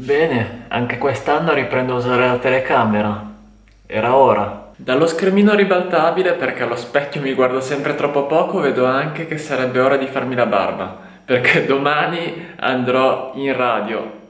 Bene, anche quest'anno riprendo a usare la telecamera. Era ora. Dallo schermino ribaltabile, perché allo specchio mi guardo sempre troppo poco, vedo anche che sarebbe ora di farmi la barba. Perché domani andrò in radio.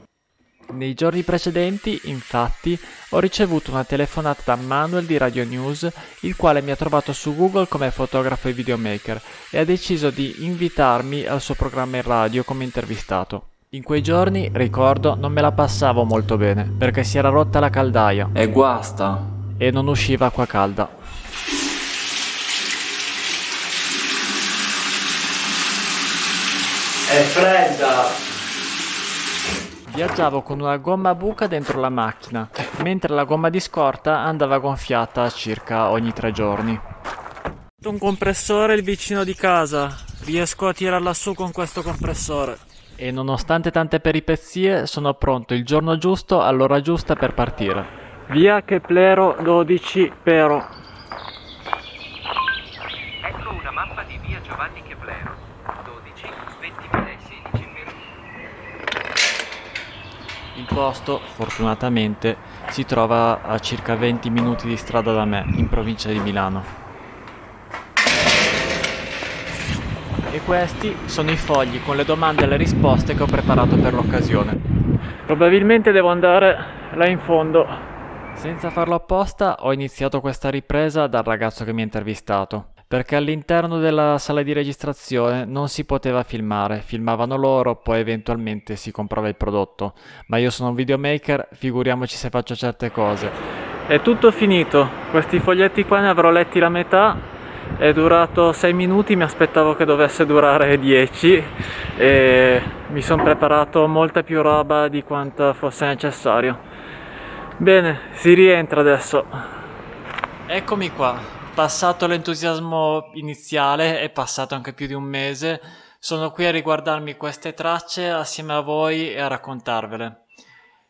Nei giorni precedenti, infatti, ho ricevuto una telefonata da Manuel di Radio News, il quale mi ha trovato su Google come fotografo e videomaker e ha deciso di invitarmi al suo programma in radio come intervistato. In quei giorni, ricordo, non me la passavo molto bene, perché si era rotta la caldaia. E guasta. E non usciva acqua calda. È fredda! Viaggiavo con una gomma a buca dentro la macchina, mentre la gomma di scorta andava gonfiata circa ogni tre giorni. Un compressore il vicino di casa, riesco a tirarla su con questo compressore. E nonostante tante peripezie, sono pronto il giorno giusto all'ora giusta per partire. Via Keplero 12 Pero. Ecco una mappa di via Giovanni Keplero. 12, 20.16 minuti. Il posto, fortunatamente, si trova a circa 20 minuti di strada da me, in provincia di Milano. Questi sono i fogli con le domande e le risposte che ho preparato per l'occasione. Probabilmente devo andare là in fondo. Senza farlo apposta ho iniziato questa ripresa dal ragazzo che mi ha intervistato, perché all'interno della sala di registrazione non si poteva filmare, filmavano loro, poi eventualmente si comprava il prodotto, ma io sono un videomaker, figuriamoci se faccio certe cose. È tutto finito, questi foglietti qua ne avrò letti la metà, è durato 6 minuti, mi aspettavo che dovesse durare 10 e mi sono preparato molta più roba di quanto fosse necessario. Bene, si rientra adesso. Eccomi qua, passato l'entusiasmo iniziale, è passato anche più di un mese, sono qui a riguardarmi queste tracce assieme a voi e a raccontarvele.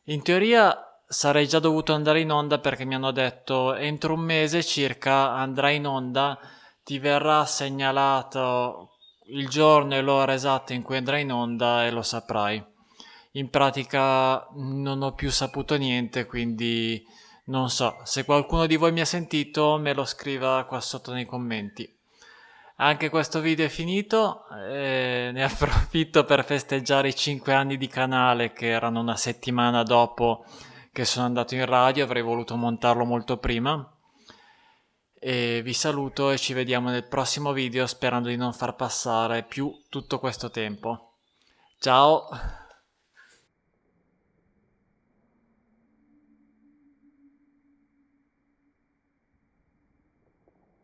In teoria sarei già dovuto andare in onda perché mi hanno detto entro un mese circa andrai in onda ti verrà segnalato il giorno e l'ora esatta in cui andrai in onda e lo saprai. In pratica non ho più saputo niente, quindi non so. Se qualcuno di voi mi ha sentito, me lo scriva qua sotto nei commenti. Anche questo video è finito, e ne approfitto per festeggiare i 5 anni di canale che erano una settimana dopo che sono andato in radio, avrei voluto montarlo molto prima e vi saluto e ci vediamo nel prossimo video sperando di non far passare più tutto questo tempo. Ciao!